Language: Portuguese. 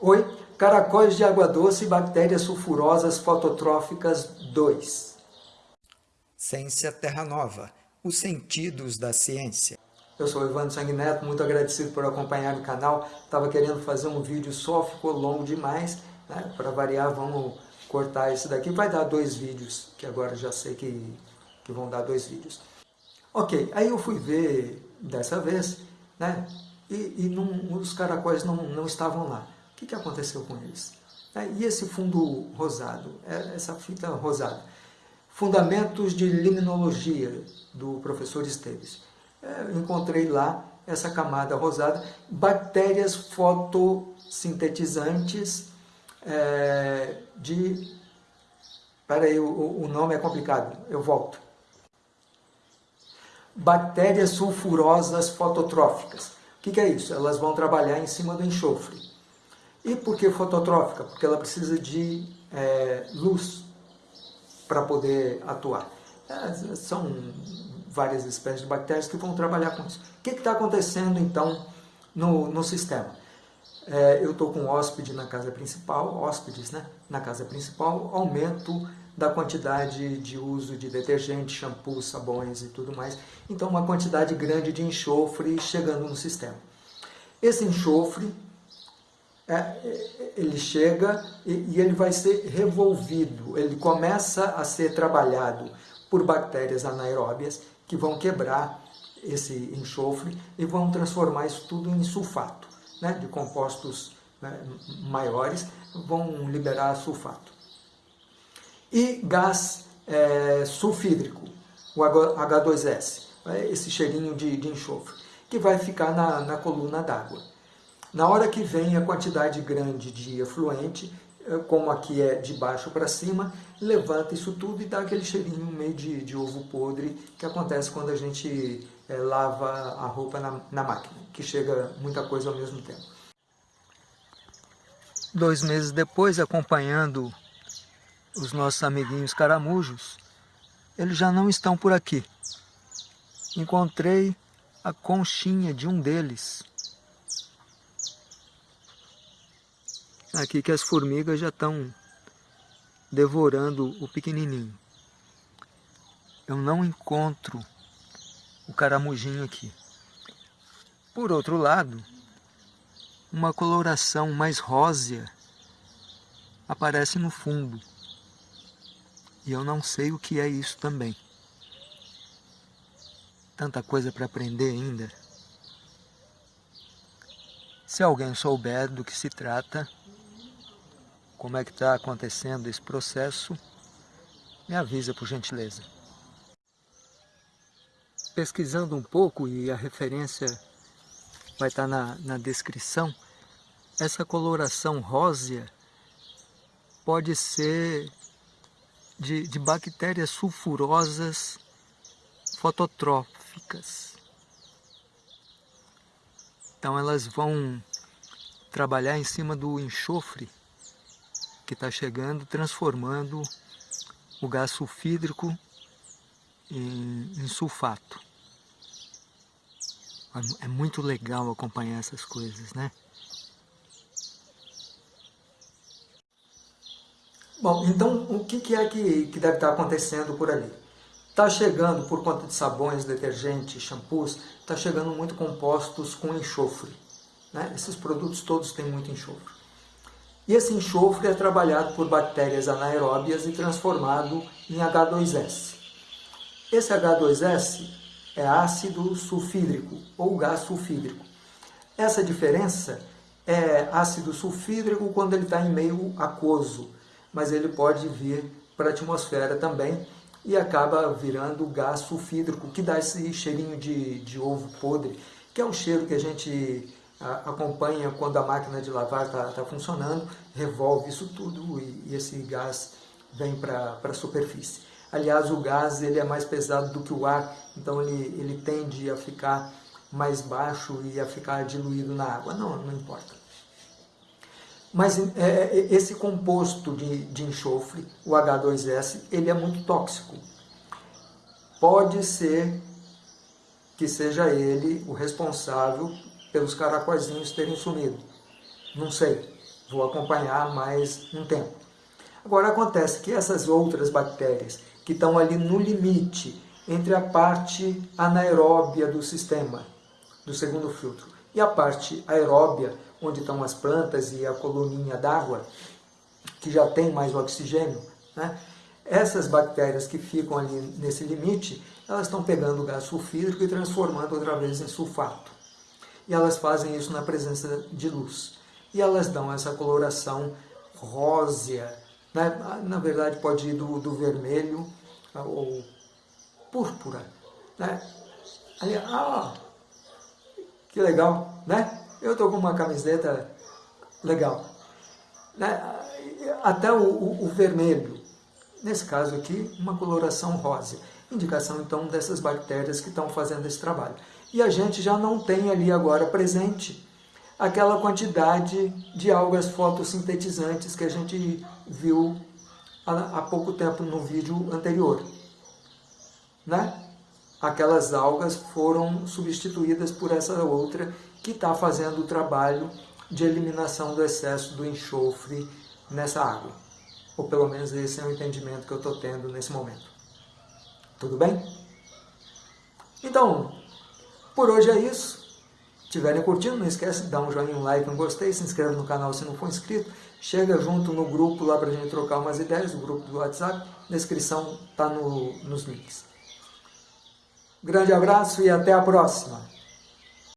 Oi, caracóis de água doce e bactérias sulfurosas fototróficas 2. Ciência Terra Nova, os sentidos da ciência. Eu sou o Evandro Sanguineto, muito agradecido por acompanhar o canal. Estava querendo fazer um vídeo só, ficou longo demais. Né? Para variar, vamos cortar esse daqui. Vai dar dois vídeos, que agora já sei que, que vão dar dois vídeos. Ok, aí eu fui ver dessa vez, né? E, e não, os caracóis não, não estavam lá que, que aconteceu com eles? É, e esse fundo rosado, é, essa fita rosada? Fundamentos de Limnologia, do professor Esteves. É, encontrei lá essa camada rosada, bactérias fotossintetizantes é, de... Peraí, o, o nome é complicado, eu volto. Bactérias sulfurosas fototróficas. O que, que é isso? Elas vão trabalhar em cima do enxofre. E por que fototrófica? Porque ela precisa de é, luz para poder atuar. É, são várias espécies de bactérias que vão trabalhar com isso. O que está acontecendo então no, no sistema? É, eu estou com hóspede na casa principal, hóspedes né, na casa principal, aumento da quantidade de uso de detergente, shampoo, sabões e tudo mais. Então uma quantidade grande de enxofre chegando no sistema. Esse enxofre ele chega e, e ele vai ser revolvido, ele começa a ser trabalhado por bactérias anaeróbias que vão quebrar esse enxofre e vão transformar isso tudo em sulfato, né, de compostos né, maiores, vão liberar sulfato. E gás é, sulfídrico, o H2S, é esse cheirinho de, de enxofre, que vai ficar na, na coluna d'água. Na hora que vem a quantidade grande de efluente, eh, como aqui é de baixo para cima, levanta isso tudo e dá aquele cheirinho meio de, de ovo podre que acontece quando a gente é, lava a roupa na, na máquina, que chega muita coisa ao mesmo tempo. Dois meses depois, acompanhando os nossos amiguinhos caramujos, eles já não estão por aqui. Encontrei a conchinha de um deles, aqui que as formigas já estão devorando o pequenininho. Eu não encontro o caramujinho aqui. Por outro lado, uma coloração mais rósea aparece no fundo. E eu não sei o que é isso também. Tanta coisa para aprender ainda. Se alguém souber do que se trata, como é que está acontecendo esse processo, me avisa por gentileza. Pesquisando um pouco, e a referência vai estar tá na, na descrição, essa coloração rósea pode ser de, de bactérias sulfurosas fototróficas. Então elas vão trabalhar em cima do enxofre que está chegando, transformando o gás sulfídrico em, em sulfato. É muito legal acompanhar essas coisas, né? Bom, então o que é que, que deve estar acontecendo por ali? Está chegando, por conta de sabões, detergentes, shampoos, está chegando muito compostos com enxofre. Né? Esses produtos todos têm muito enxofre. E esse enxofre é trabalhado por bactérias anaeróbias e transformado em H2S. Esse H2S é ácido sulfídrico ou gás sulfídrico. Essa diferença é ácido sulfídrico quando ele está em meio aquoso, mas ele pode vir para a atmosfera também e acaba virando gás sulfídrico, que dá esse cheirinho de, de ovo podre, que é um cheiro que a gente acompanha quando a máquina de lavar está tá funcionando, revolve isso tudo e, e esse gás vem para a superfície. Aliás, o gás ele é mais pesado do que o ar, então ele, ele tende a ficar mais baixo e a ficar diluído na água. Não, não importa. Mas é, é esse composto de, de enxofre, o H2S, ele é muito tóxico. Pode ser que seja ele o responsável pelos caracóizinhos terem sumido. Não sei. vou acompanhar mais um tempo. Agora acontece que essas outras bactérias que estão ali no limite entre a parte anaeróbia do sistema, do segundo filtro, e a parte aeróbia, onde estão as plantas e a coluninha d'água, que já tem mais oxigênio, né? essas bactérias que ficam ali nesse limite, elas estão pegando o gás sulfídrico e transformando outra vez em sulfato. E elas fazem isso na presença de luz. E elas dão essa coloração rósea, né? na verdade pode ir do, do vermelho ou púrpura. Né? Aí, ah, que legal, né? Eu estou com uma camiseta legal. Né? Até o, o, o vermelho, nesse caso aqui, uma coloração rosa. Indicação, então, dessas bactérias que estão fazendo esse trabalho. E a gente já não tem ali agora presente aquela quantidade de algas fotossintetizantes que a gente viu há, pouco tempo no vídeo anterior. Né? Aquelas algas foram substituídas por essa outra que está fazendo o trabalho de eliminação do excesso do enxofre nessa água. Ou pelo menos esse é o entendimento que eu estou tendo nesse momento. Tudo bem? Então, por hoje é isso. Se estiverem curtindo, não esquece de dar um joinha, um like, um gostei, se inscreve no canal se não for inscrito, chega junto no grupo lá para a gente trocar umas ideias, o grupo do WhatsApp, descrição está no, nos links. Grande abraço e até a próxima!